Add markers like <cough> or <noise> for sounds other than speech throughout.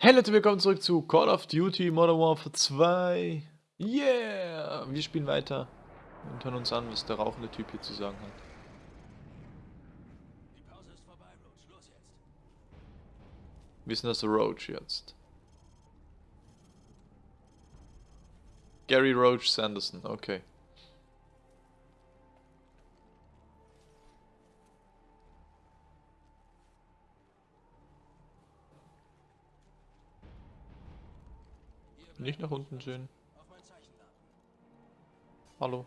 Hey Leute, willkommen zurück zu Call of Duty Modern Warfare 2. Yeah! Wir spielen weiter und hören uns an, was der rauchende Typ hier zu sagen hat. Die Pause ist vorbei, Roach. Los jetzt. Wir sind das Roach jetzt. Gary Roach Sanderson, okay. Nicht nach unten sehen. Hallo.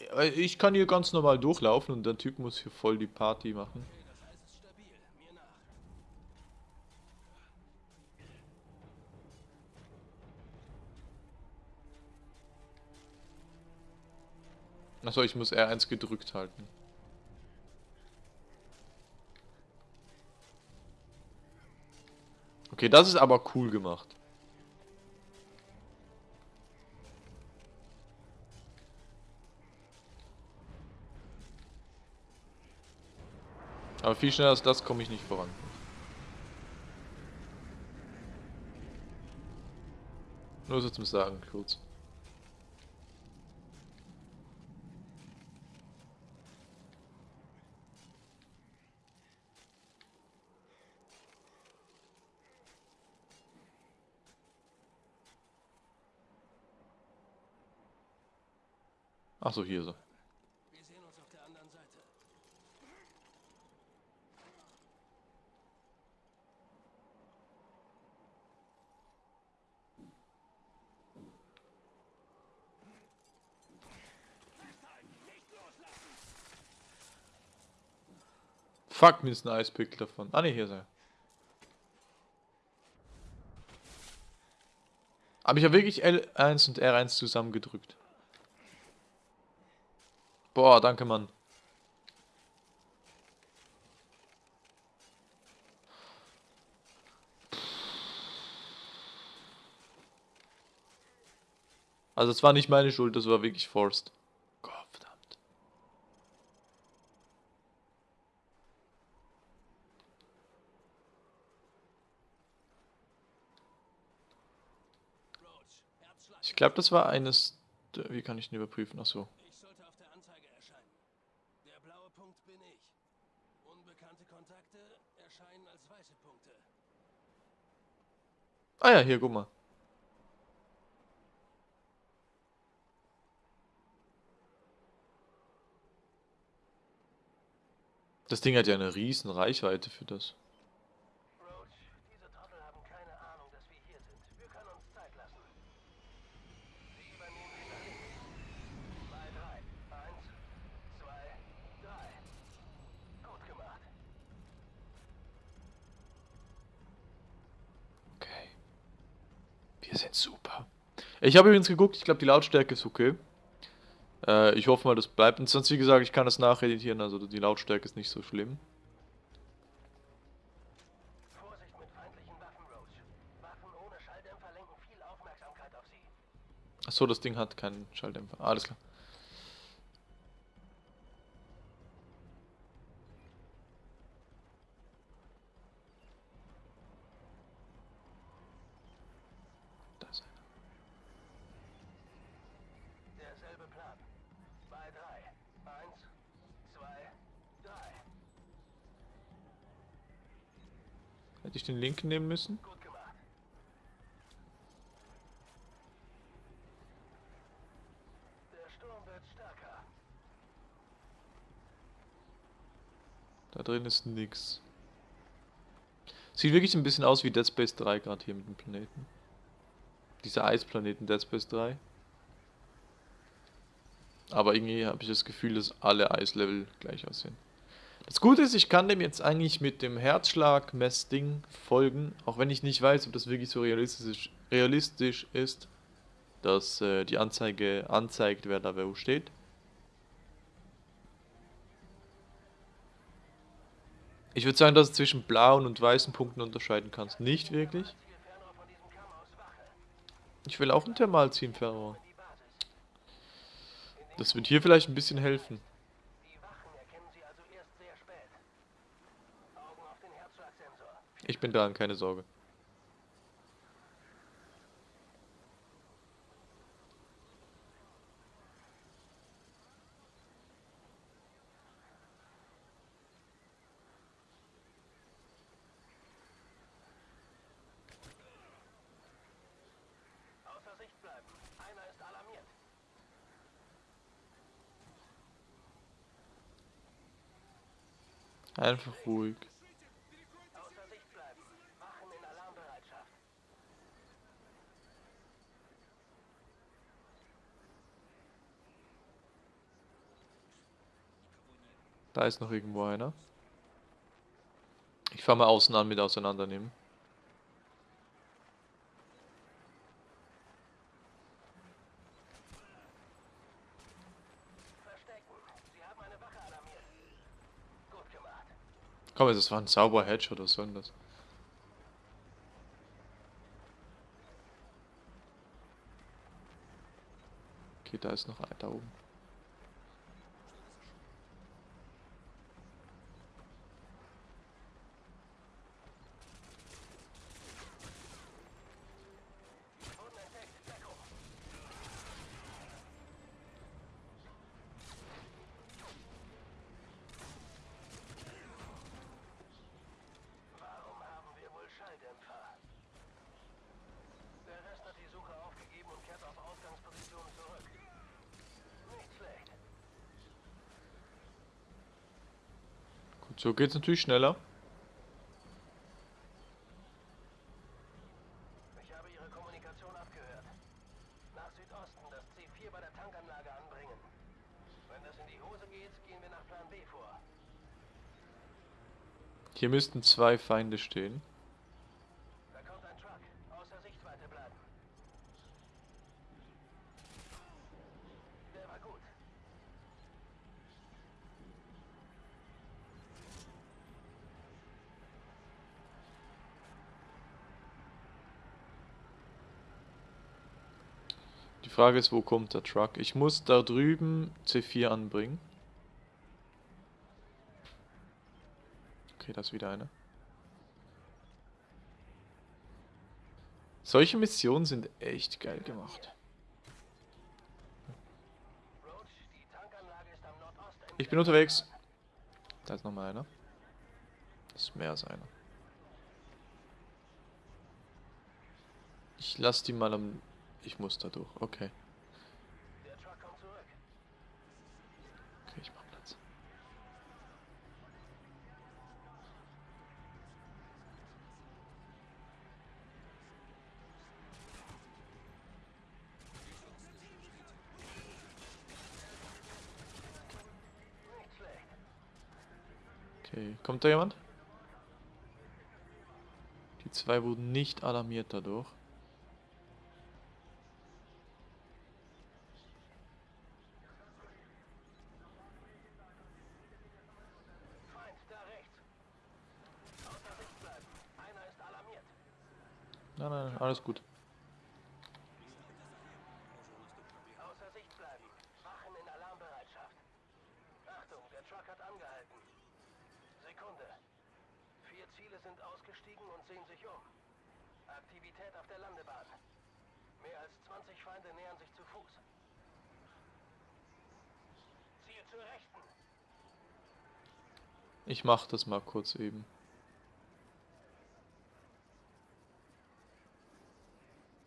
Ja, Ich kann hier ganz normal durchlaufen und der Typ muss hier voll die Party machen. Achso, ich muss R1 gedrückt halten. Okay, das ist aber cool gemacht. Aber viel schneller als das komme ich nicht voran. Nur so zum Sagen, kurz. Ach so, hier so. Wir sehen uns auf der anderen Seite. Fuck, mir ist ein Eispick davon. Ah ne, hier er. Aber ich habe wirklich L1 und R1 zusammengedrückt. Boah, danke, Mann. Also es war nicht meine Schuld, das war wirklich forced. Gott, verdammt. Ich glaube, das war eines... Wie kann ich ihn überprüfen? Ach so. Ich sollte auf der Anzeige erscheinen. Der blaue Punkt bin ich. Unbekannte Kontakte erscheinen als weiße Punkte. Ah ja, hier, guck mal. Das Ding hat ja eine riesen Reichweite für das. Roach, diese Trottel haben keine Ahnung, dass wir hier sind. Wir können uns Zeit lassen. Sie übernehmen hinter links. Bei drei. Eins, zwei, drei. Gut gemacht. Okay. Wir sind super. Ich habe übrigens geguckt, ich glaube die Lautstärke ist okay. Äh, ich hoffe mal, das bleibt. Und sonst, wie gesagt, ich kann das nacheditieren, also die Lautstärke ist nicht so schlimm. Achso, das Ding hat keinen Schalldämpfer. Alles klar. Da ist einer. Derselbe Plan. Bei drei. Eins, zwei, drei. Hätte ich den linken nehmen müssen? Da drin ist nix. Sieht wirklich ein bisschen aus wie Dead Space 3 gerade hier mit dem Planeten. Dieser Eisplaneten Dead Space 3. Aber irgendwie habe ich das Gefühl, dass alle Eislevel gleich aussehen. Das Gute ist, ich kann dem jetzt eigentlich mit dem Herzschlag-Messding folgen, auch wenn ich nicht weiß, ob das wirklich so realistisch, realistisch ist, dass äh, die Anzeige anzeigt, wer da wo steht. Ich würde sagen, dass du zwischen blauen und weißen Punkten unterscheiden kannst. Nicht wirklich. Ich will auch ein Thermalziehfernrohr. Die Basis. Das wird hier vielleicht ein bisschen helfen. Die Wachen erkennen sie also erst sehr spät. Augen auf den Herzschlag Ich bin dran, keine Sorge. Einfach ruhig. Außer Sicht bleiben. Wachen in Alarmbereitschaft. Ist noch irgendwo einer. Ich fange mal außen an mit auseinandernehmen. Komm, das war ein sauberer Headshot, was soll das? Okay, da ist noch einer da oben. Wurden entdeckt. Deckung. Warum haben wir wohl Schalldämpfer? Der Rest hat die Suche aufgegeben und kehrt auf Ausgangsposition zurück. Nicht schlecht. Gut, so geht's natürlich schneller. Ich habe Ihre Kommunikation abgehört. Nach Südosten das C4 bei der Tankanlage anbringen. Wenn das in die Hose geht, gehen wir nach Plan B vor. Hier müssten zwei Feinde stehen. Da kommt ein Truck. Außer Sichtweite bleiben. Der war gut. Die Frage ist, wo kommt der Truck? Ich muss da drüben C4 anbringen. Okay, da ist wieder einer. Solche Missionen sind echt geil gemacht. Ich bin unterwegs. Da ist nochmal einer. Das ist mehr als einer. Ich lass die mal am... Ich muss da durch. Okay. Der Truck kommt zurück. Okay, ich mach Platz. Okay, kommt da jemand? Die zwei wurden nicht alarmiert dadurch. Feind, da rechts. Außer Sicht bleiben. Einer ist alarmiert. Nein, nein, nein, alles gut. Außer Sicht bleiben. Wachen in Alarmbereitschaft. Achtung, der Truck hat angehalten. Sekunde. Vier Ziele sind ausgestiegen und sehen sich um. Aktivität auf der Landebahn. Mehr als 20 Feinde nähern sich zu Fuß. Ziel zur Rechten. Ich mach das mal kurz eben.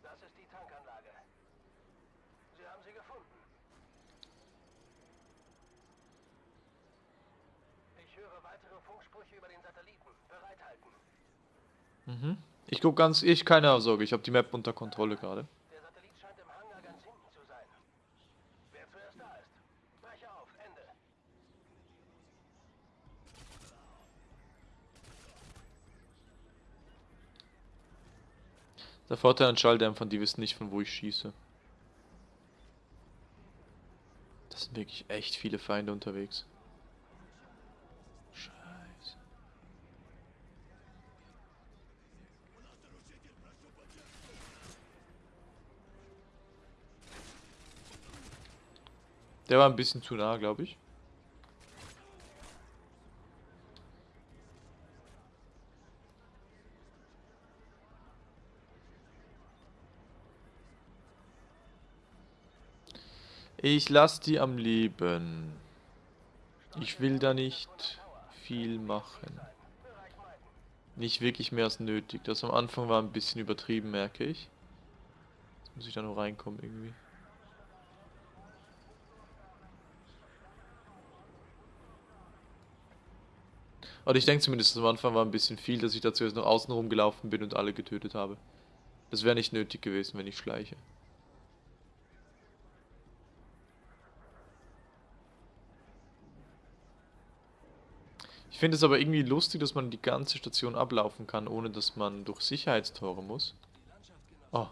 Das ist die Tankanlage. Sie haben sie gefunden. Ich höre weitere Funksprüche über den Satelliten. Bereithalten. Mhm. Ich guck ganz... Ich, keine Sorge, ich habe die Map unter Kontrolle gerade. Der Satellit scheint im Hangar ganz hinten zu sein. Wer zuerst da ist. Breche auf. Ende. Der Vorteil an Schalldämpfern, die wissen nicht, von wo ich schieße. Das sind wirklich echt viele Feinde unterwegs. Der war ein bisschen zu nah, glaube ich. Ich lasse die am Leben. Ich will da nicht viel machen. Nicht wirklich mehr als nötig. Das am Anfang war ein bisschen übertrieben, merke ich. Jetzt muss ich da nur reinkommen irgendwie. Oder ich denke zumindest am Anfang war ein bisschen viel, dass ich dazu jetzt noch außen rumgelaufen bin und alle getötet habe. Das wäre nicht nötig gewesen, wenn ich schleiche. Ich finde es aber irgendwie lustig, dass man die ganze Station ablaufen kann, ohne dass man durch Sicherheitstore muss. Oh.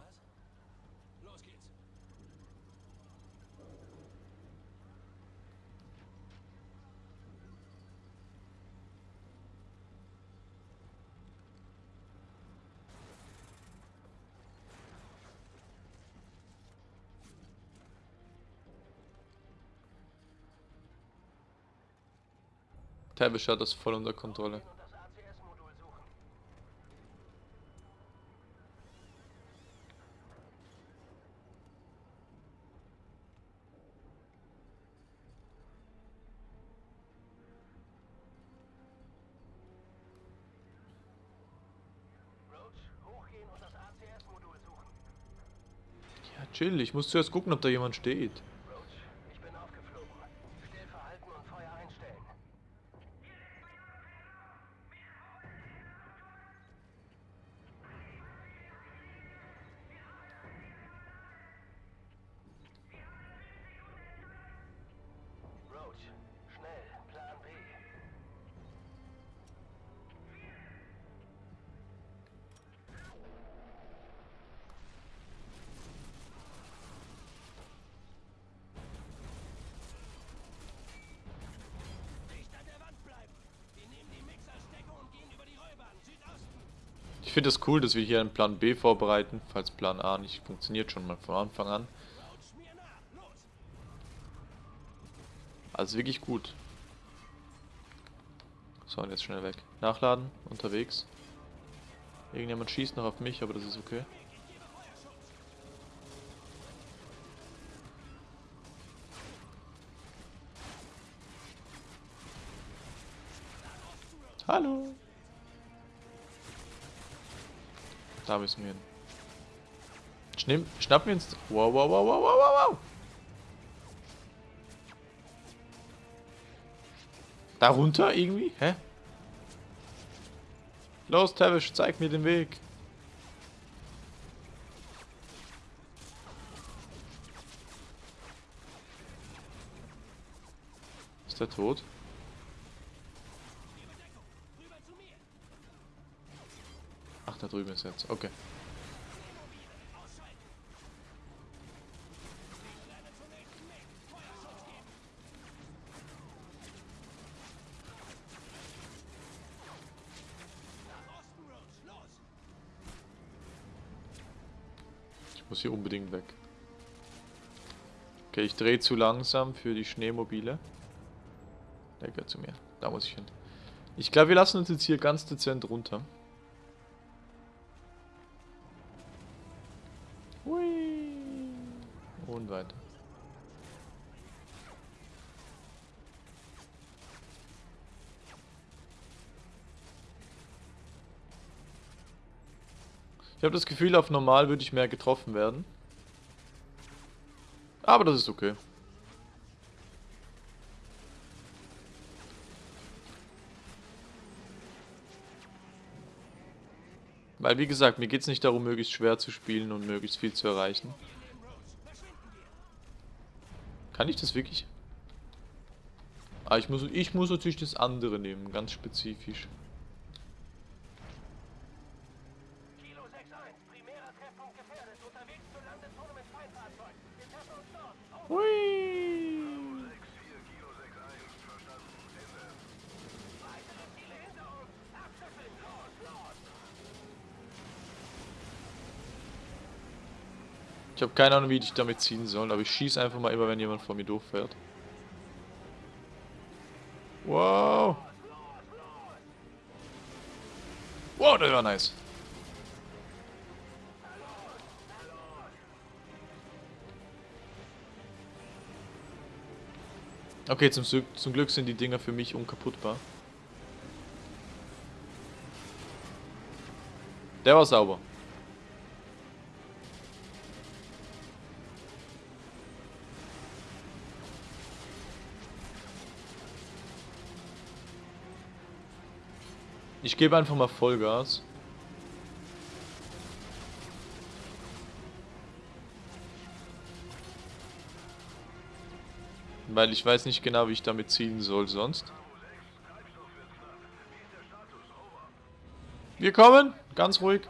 Tavish hat das voll unter Kontrolle. Ja, chill. Ich muss zuerst gucken, ob da jemand steht. Finde es das cool, dass wir hier einen Plan B vorbereiten, falls Plan A nicht funktioniert, schon mal von Anfang an. Also wirklich gut. So, und jetzt schnell weg. Nachladen, unterwegs. Irgendjemand schießt noch auf mich, aber das ist okay. Hallo. Da müssen wir hin. Schnimm, schnappen wir uns. Wow, wow, wow, wow, wow, wow, wow. Da runter irgendwie? Hä? Los, Tavish, zeig mir den Weg. Ist der tot? Da drüben ist jetzt. Okay. Ich muss hier unbedingt weg. Okay, ich drehe zu langsam für die Schneemobile. Der gehört zu mir. Da muss ich hin. Ich glaube, wir lassen uns jetzt hier ganz dezent runter. Habe das Gefühl, auf normal würde ich mehr getroffen werden. Aber das ist okay. Weil, wie gesagt, mir geht es nicht darum, möglichst schwer zu spielen und möglichst viel zu erreichen. Kann ich das wirklich? Ah, ich muss, ich muss natürlich das andere nehmen, ganz spezifisch. Kilo 6-1, primärer Treffpunkt gefährdet. Unterwegs zur Landezone mit Feindfahrzeug. Wir treffen uns dort. Auf Hui! Ich habe keine Ahnung, wie ich damit ziehen soll, aber ich schieße einfach mal immer, wenn jemand vor mir doof fährt. Wow! Wow, das war nice. Okay, zum, Glück- zum Glück sind die Dinger für mich unkaputtbar. Der war sauber. Ich gebe einfach mal Vollgas. Weil ich weiß nicht genau, wie ich damit zielen soll sonst. Wir kommen, ganz ruhig.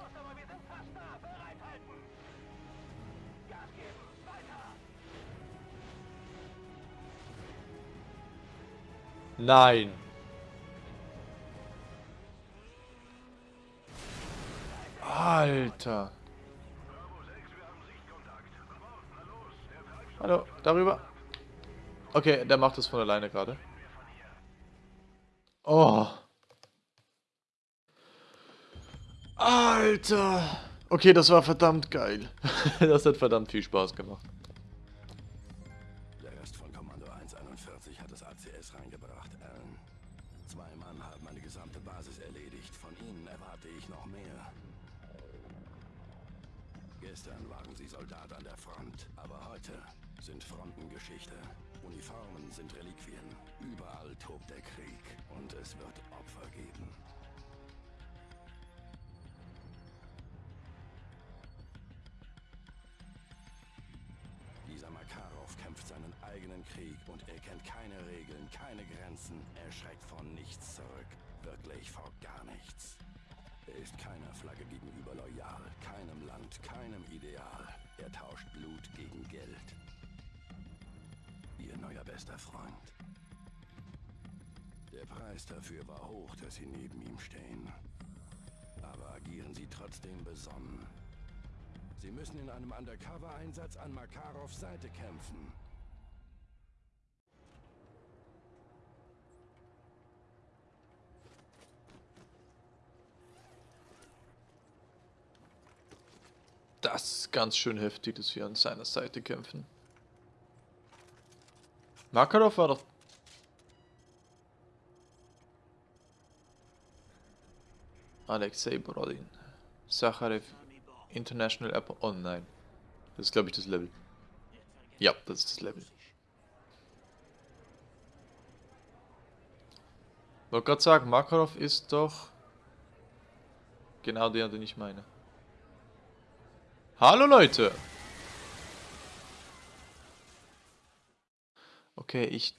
Nein. Alter. Hallo, darüber. Okay, der macht das von alleine gerade. Oh. Alter. Okay, das war verdammt geil. <laughs> das hat verdammt viel Spaß gemacht. Der Rest von Kommando 141 hat das ACS reingebracht, Alan. Zwei Mann haben eine gesamte Basis erledigt. Von ihnen erwarte ich noch mehr. Gestern waren sie Soldat an der Front, aber heute sind Fronten Geschichte. Uniformen sind Reliquien. Überall tobt der Krieg und es wird Opfer geben. Dieser Makarov kämpft seinen eigenen Krieg und er kennt keine Regeln, keine Grenzen. Er schreckt vor nichts zurück. Wirklich vor gar nichts. Er ist keiner Flagge gegenüber loyal, keinem Land, keinem Ideal. Er tauscht Blut gegen Geld. Bester Freund. Der Preis dafür war hoch, dass Sie neben ihm stehen. Aber agieren Sie trotzdem besonnen. Sie müssen in einem Undercover-Einsatz an Makarovs Seite kämpfen. Das ist ganz schön heftig, dass wir an seiner Seite kämpfen. Makarov war doch... Alexei Borodin. Sacharev International Airport. Oh nein. Das ist glaube ich das Level. Ja, das ist das Level. Wollte gerade sagen, Makarov ist doch genau der, den ich meine. Hallo Leute! Okay, ich...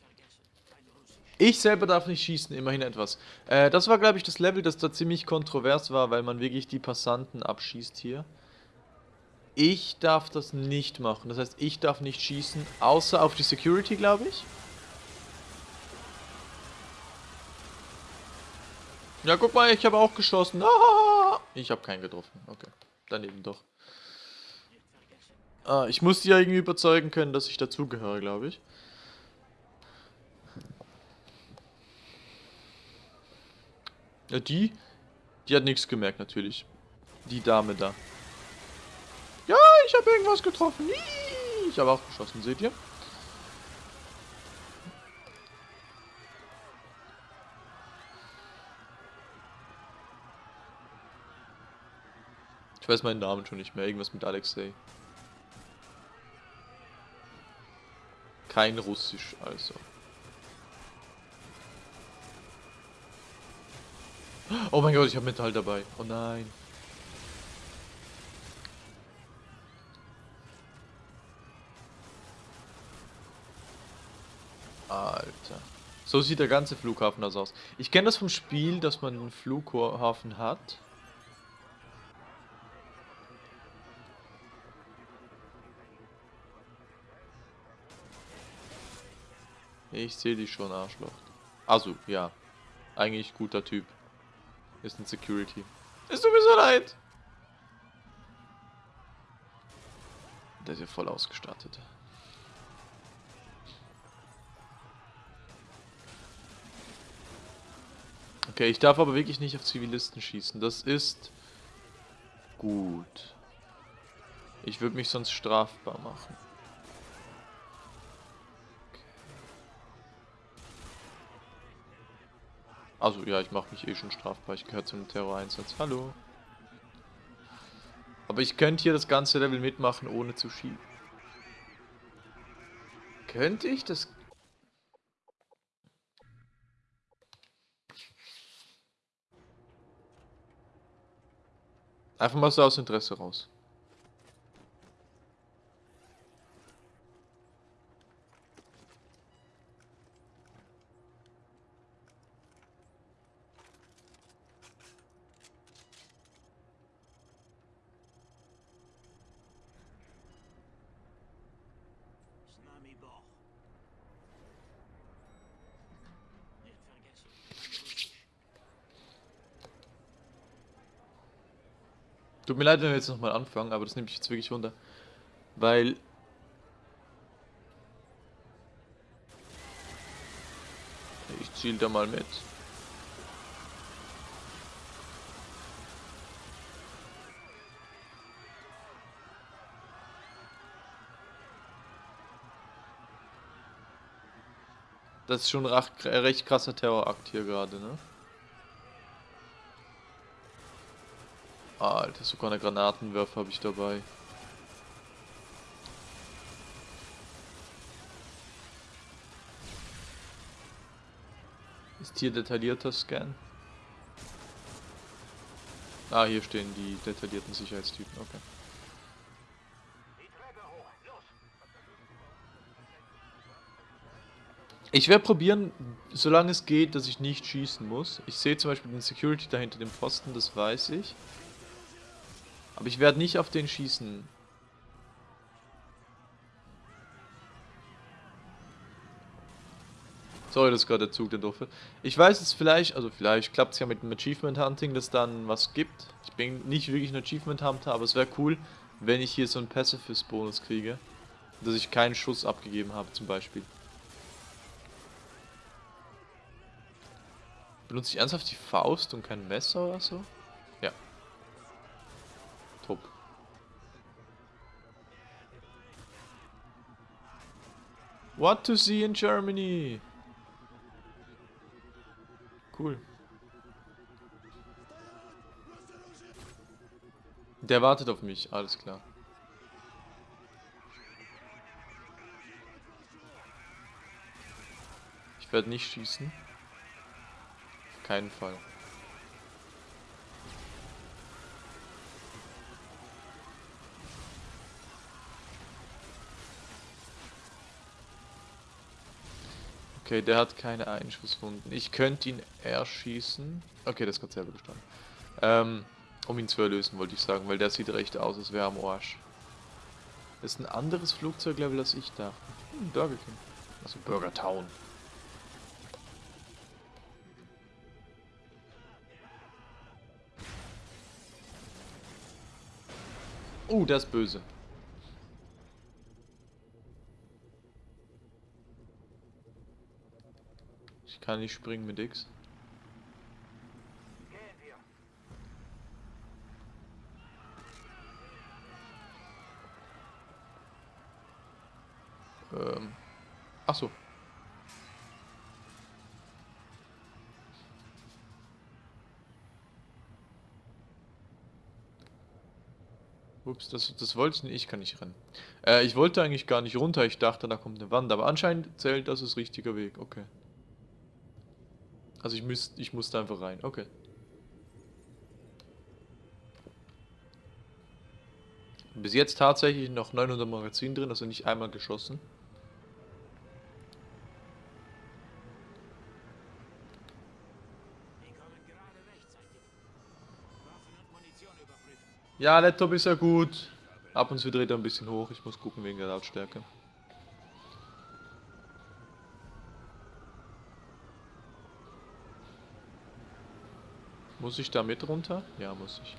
Ich selber darf nicht schießen, immerhin etwas. Äh, das war, glaube ich, das Level, das da ziemlich kontrovers war, weil man wirklich die Passanten abschießt hier. Ich darf das nicht machen. Das heißt, ich darf nicht schießen, außer auf die Security, glaube ich. Ja, guck mal, ich habe auch geschossen. Ah, ich habe keinen getroffen. Okay, daneben doch. Ah, ich muss die ja irgendwie überzeugen können, dass ich dazugehöre, glaube ich. Ja, die, die hat nichts gemerkt, natürlich. Die Dame da. Ja, ich habe irgendwas getroffen. Ich habe auch geschossen, seht ihr? Ich weiß meinen Namen schon nicht mehr. Irgendwas mit Alexei. Kein Russisch, also. Oh mein Gott, ich habe Metall dabei. Oh nein. Alter. So sieht der ganze Flughafen das aus. Ich kenne das vom Spiel, dass man einen Flughafen hat. Ich sehe dich schon, Arschloch. Also, ja. Eigentlich guter Typ. Ist ein Security. Es tut mir so leid. Der ist ja voll ausgestattet. Okay, ich darf aber wirklich nicht auf Zivilisten schießen. Das ist gut. Ich würde mich sonst strafbar machen. Also ja, ich mache mich eh schon strafbar. Ich gehöre zum Terroreinsatz. Hallo. Aber ich könnte hier das ganze Level mitmachen, ohne zu schießen. Könnte ich das... Einfach mal so aus Interesse raus. Tut mir leid, wenn wir jetzt nochmal anfangen, aber das nehme ich jetzt wirklich runter. Weil... Ich ziel da mal mit. Das ist schon ein recht, recht krasser Terrorakt hier gerade, ne? Alter, sogar eine Granatenwerfer habe ich dabei. Ist hier detaillierter Scan? Ah, hier stehen die detaillierten Sicherheitstypen, okay. Ich werde probieren, solange es geht, dass ich nicht schießen muss. Ich sehe zum Beispiel den Security da hinter dem Pfosten, das weiß ich. Aber ich werde nicht auf den schießen. Sorry, dass gerade der Zug der doof. Ich weiß es vielleicht, also vielleicht klappt es ja mit dem Achievement Hunting, dass dann was gibt. Ich bin nicht wirklich ein Achievement Hunter, aber es wäre cool, wenn ich hier so einen Pacifist Bonus kriege. Dass ich keinen Schuss abgegeben habe, zum Beispiel. Benutze ich ernsthaft die Faust und kein Messer oder so? Ja. Top. What to see in Germany? Cool. Der wartet auf mich, alles klar. Ich werde nicht schießen. Auf keinen Fall. Okay, der hat keine Einschusswunden. Ich könnte ihn erschießen. Okay, das hat selber gestanden. Ähm, um ihn zu erlösen, wollte ich sagen, weil der sieht recht aus, als wäre am Arsch. Das ist ein anderes Flugzeuglevel, als ich dachte. Hm, Burger King. Also Burger Town. Oh, der ist böse. Kann nicht springen mit X. Ähm. Ach so. Ups, das, das wollte ich nicht. Ich kann nicht rennen. Äh, ich wollte eigentlich gar nicht runter. Ich dachte, da kommt eine Wand. Aber anscheinend zählt das ist richtiger Weg. Okay. Also ich, müsst, ich musste einfach rein. Okay. Bis jetzt tatsächlich noch 900 Magazin drin, also nicht einmal geschossen. Ja, Laptop ist ja gut. Ab und zu dreht er ein bisschen hoch. Ich muss gucken wegen der Lautstärke. Muss ich da mit runter? Ja, muss ich.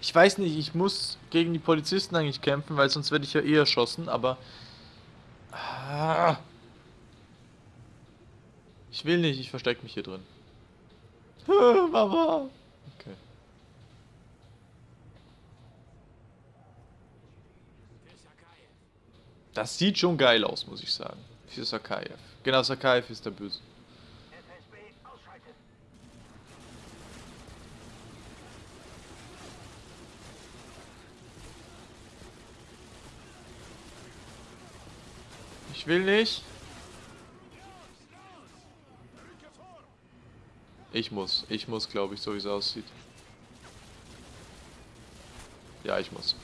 Ich weiß nicht, ich muss gegen die Polizisten eigentlich kämpfen, weil sonst werde ich ja eh erschossen, aber... Ah. Ich will nicht, ich verstecke mich hier drin. <laughs> Mama. Okay. Das sieht schon geil aus, muss ich sagen. Für Sakaev. Genau, Sakaev ist der Böse. Ich will nicht. Ich muss. Ich muss, glaube ich, so wie es aussieht. Ja, ich muss.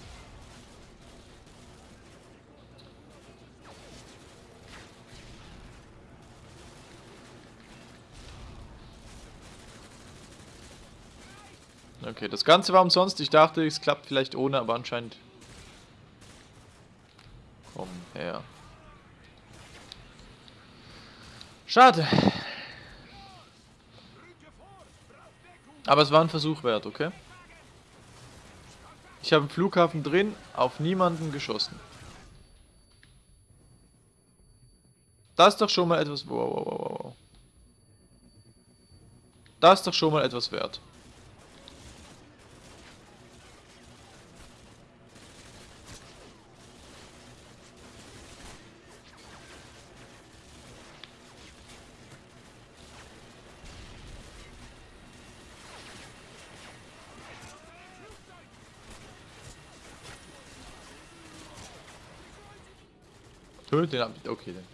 Okay, das Ganze war umsonst. Ich dachte, es klappt vielleicht ohne, aber anscheinend... Komm her. Schade. Aber es war ein Versuch wert, okay? Ich habe im Flughafen drin auf niemanden geschossen. Das ist doch schon mal etwas... Wow, wow, wow, wow. Das ist doch schon mal etwas wert. Töte den ab. Okay, dann.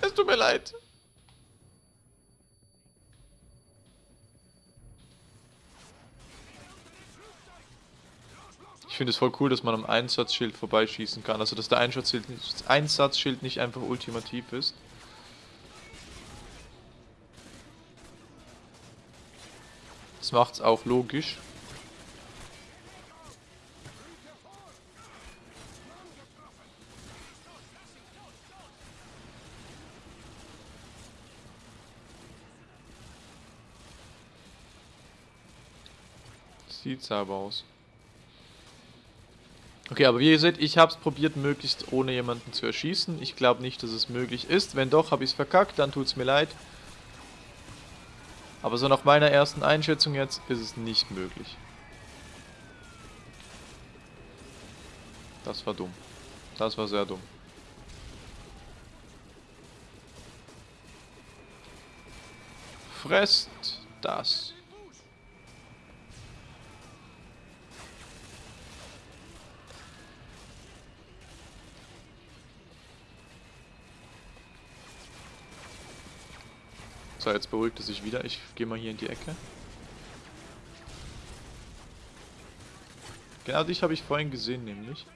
Es tut mir leid. Ich finde es voll cool, dass man am Einsatzschild vorbeischießen kann. Also dass der Einsatzschild nicht, Einsatzschild nicht einfach ultimativ ist. Das macht's auch logisch. Sieht sauber aus. Okay, aber wie ihr seht, ich habe es probiert, möglichst ohne jemanden zu erschießen. Ich glaube nicht, dass es möglich ist. Wenn doch, habe ich es verkackt, dann tut es mir leid. Aber so nach meiner ersten Einschätzung jetzt ist es nicht möglich. Das war dumm. Das war sehr dumm. Fresst das. So, jetzt beruhigt es sich wieder. Ich gehe mal hier in die Ecke. Genau dich habe ich vorhin gesehen, nämlich.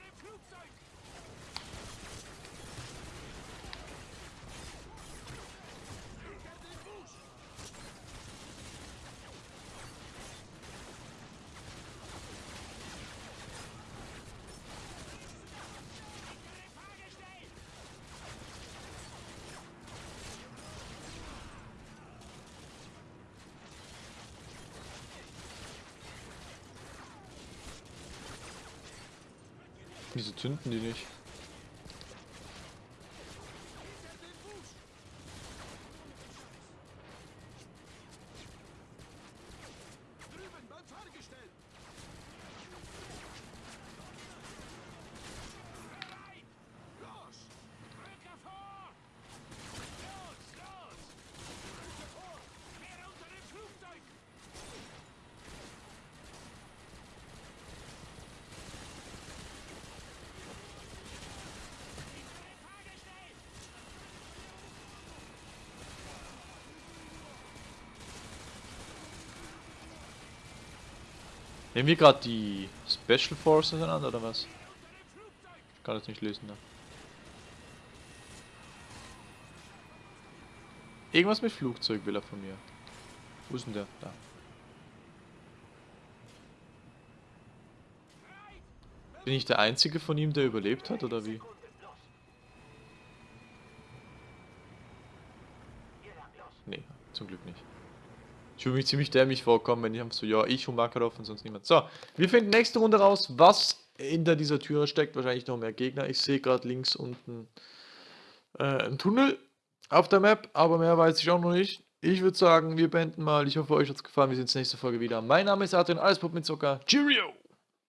Wieso zünden die nicht? Drüben, beim Fahrgestell! Los! Rücke vor! Los, los! Rücke vor! Quer unter dem Flugzeug! Hinter dem Fahrgestell! Nehmen wir gerade die Special Forces an oder was? Ich kann das nicht lesen, ne? Irgendwas mit Flugzeug will er von mir. Wo ist denn der? Da. Bin ich der einzige von ihm, der überlebt hat, oder wie? Sekunden, los. Hier lang, los. Nee, zum Glück nicht. Ich würde mich ziemlich dämlich vorkommen, wenn ich einfach so, ja, ich und Makarov und sonst niemand. So, wir finden nächste Runde raus, was hinter dieser Tür steckt. Wahrscheinlich noch mehr Gegner. Ich sehe gerade links unten äh, einen Tunnel auf der Map, aber mehr weiß ich auch noch nicht. Ich würde sagen, wir beenden mal. Ich hoffe, euch hat es gefallen. Wir sehen uns nächste Folge wieder. Mein Name ist Adrian, alles Pop mit Zucker. Cheerio!